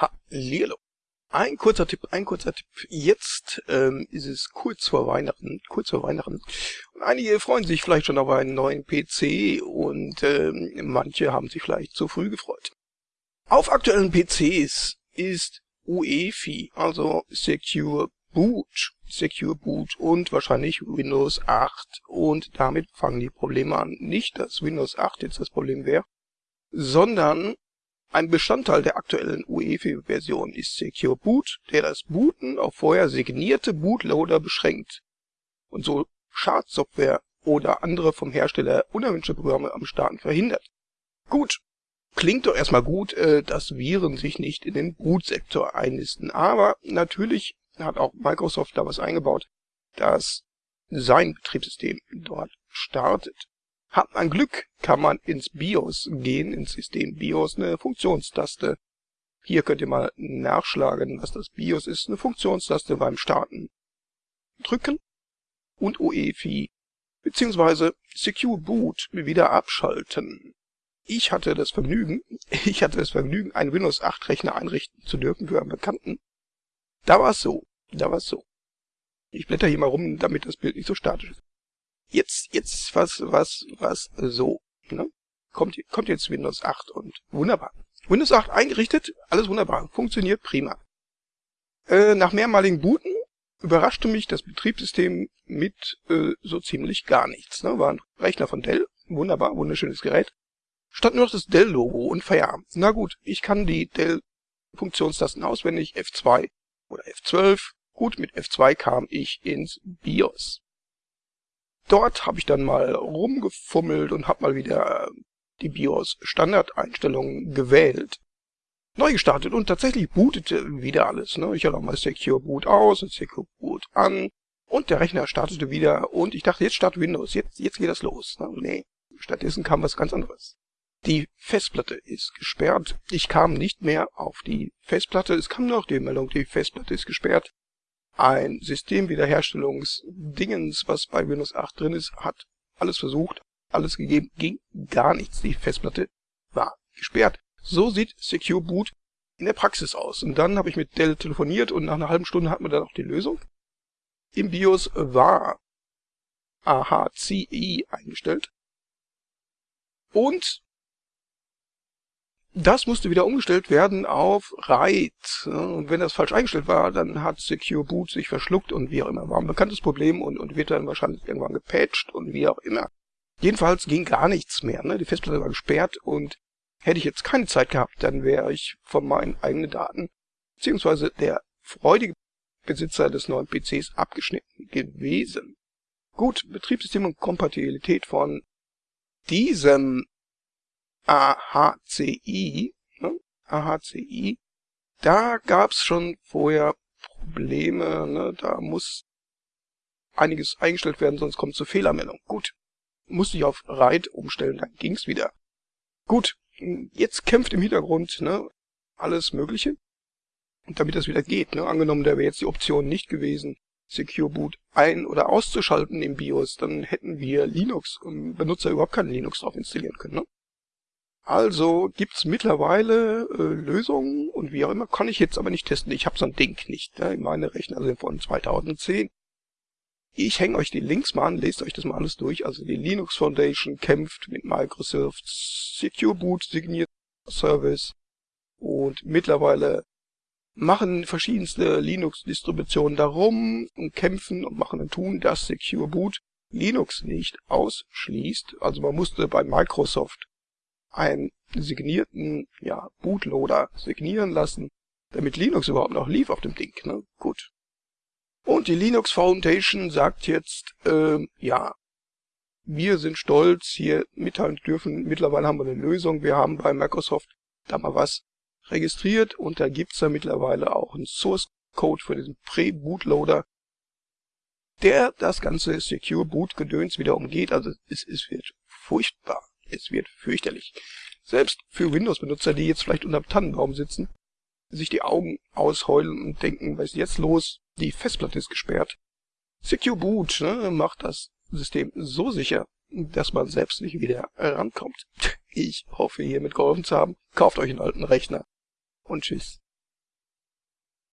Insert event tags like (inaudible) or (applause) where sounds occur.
Hallihallo. Ein kurzer Tipp, ein kurzer Tipp. Jetzt ähm, ist es kurz vor Weihnachten, kurz vor Weihnachten. Und einige freuen sich vielleicht schon auf einen neuen PC und ähm, manche haben sich vielleicht zu früh gefreut. Auf aktuellen PCs ist UEFI, also Secure Boot, Secure Boot und wahrscheinlich Windows 8 und damit fangen die Probleme an. Nicht, dass Windows 8 jetzt das Problem wäre, sondern ein Bestandteil der aktuellen UEFI-Version ist Secure Boot, der das Booten auf vorher signierte Bootloader beschränkt und so Schadsoftware oder andere vom Hersteller unerwünschte Programme am Starten verhindert. Gut, klingt doch erstmal gut, äh, dass Viren sich nicht in den Bootsektor einnisten, aber natürlich hat auch Microsoft da was eingebaut, dass sein Betriebssystem dort startet. Hat man Glück, kann man ins BIOS gehen, ins System BIOS, eine Funktionstaste. Hier könnt ihr mal nachschlagen, was das BIOS ist. Eine Funktionstaste beim Starten drücken und UEFI bzw. Secure Boot wieder abschalten. Ich hatte das Vergnügen, (laughs) ich hatte das Vergnügen, einen Windows 8 Rechner einrichten zu dürfen für einen Bekannten. Da war es so, da war es so. Ich blätter hier mal rum, damit das Bild nicht so statisch ist. Jetzt, jetzt, was, was, was, so, ne? Kommt, kommt jetzt Windows 8 und wunderbar. Windows 8 eingerichtet, alles wunderbar, funktioniert prima. Äh, nach mehrmaligen Booten überraschte mich das Betriebssystem mit äh, so ziemlich gar nichts. Ne? War ein Rechner von Dell, wunderbar, wunderschönes Gerät. Stand nur noch das Dell-Logo und Feierabend. Na gut, ich kann die Dell-Funktionstasten auswendig, F2 oder F12. Gut, mit F2 kam ich ins BIOS. Dort habe ich dann mal rumgefummelt und habe mal wieder äh, die BIOS-Standardeinstellungen gewählt. Neu gestartet und tatsächlich bootete wieder alles. Ne? Ich hatte auch mal Secure Boot aus und Secure Boot an und der Rechner startete wieder und ich dachte, jetzt startet Windows, jetzt, jetzt geht das los. Ne? Nee, stattdessen kam was ganz anderes. Die Festplatte ist gesperrt. Ich kam nicht mehr auf die Festplatte. Es kam noch die Meldung, die Festplatte ist gesperrt ein Systemwiederherstellungsdingens, was bei Windows 8 drin ist, hat alles versucht, alles gegeben, ging gar nichts. Die Festplatte war gesperrt. So sieht Secure Boot in der Praxis aus. Und dann habe ich mit Dell telefoniert und nach einer halben Stunde hat man dann auch die Lösung. Im BIOS war AHCI eingestellt. Und das musste wieder umgestellt werden auf RAID. Und wenn das falsch eingestellt war, dann hat Secure Boot sich verschluckt und wie auch immer. War ein bekanntes Problem und, und wird dann wahrscheinlich irgendwann gepatcht und wie auch immer. Jedenfalls ging gar nichts mehr. Ne? Die Festplatte war gesperrt und hätte ich jetzt keine Zeit gehabt, dann wäre ich von meinen eigenen Daten, beziehungsweise der freudige Besitzer des neuen PCs abgeschnitten gewesen. Gut, Betriebssystem und Kompatibilität von diesem AHCI, ne? AHCI, da gab's schon vorher Probleme, ne? da muss einiges eingestellt werden, sonst kommt zur Fehlermeldung. Gut, musste ich auf RAID umstellen, dann ging's wieder. Gut, jetzt kämpft im Hintergrund ne, alles Mögliche. Damit das wieder geht, ne, angenommen, da wäre jetzt die Option nicht gewesen, Secure Boot ein- oder auszuschalten im BIOS, dann hätten wir Linux-Benutzer überhaupt keinen Linux drauf installieren können. Ne? Also gibt's mittlerweile äh, Lösungen und wie auch immer, kann ich jetzt aber nicht testen. Ich habe so ein Ding nicht. Ne? Meine Rechner sind von 2010. Ich hänge euch die Links mal an, lest euch das mal alles durch. Also die Linux Foundation kämpft mit Microsoft Secure Boot signiert Service und mittlerweile machen verschiedenste Linux-Distributionen darum und kämpfen und machen und tun, dass Secure Boot Linux nicht ausschließt. Also man musste bei Microsoft einen signierten ja, Bootloader signieren lassen, damit Linux überhaupt noch lief auf dem Ding. Ne? Gut. Und die Linux Foundation sagt jetzt, äh, ja, wir sind stolz, hier mitteilen dürfen, mittlerweile haben wir eine Lösung, wir haben bei Microsoft da mal was registriert und da gibt's da mittlerweile auch einen Source Code für diesen Pre-Bootloader, der das ganze Secure Boot Gedöns wieder umgeht. Also es, es wird furchtbar. Es wird fürchterlich. Selbst für Windows-Benutzer, die jetzt vielleicht unterm Tannenbaum sitzen, sich die Augen ausheulen und denken, was ist jetzt los? Die Festplatte ist gesperrt. Secure Boot ne, macht das System so sicher, dass man selbst nicht wieder rankommt. (laughs) Ich hoffe, hiermit geholfen zu haben. Kauft euch einen alten Rechner und tschüss.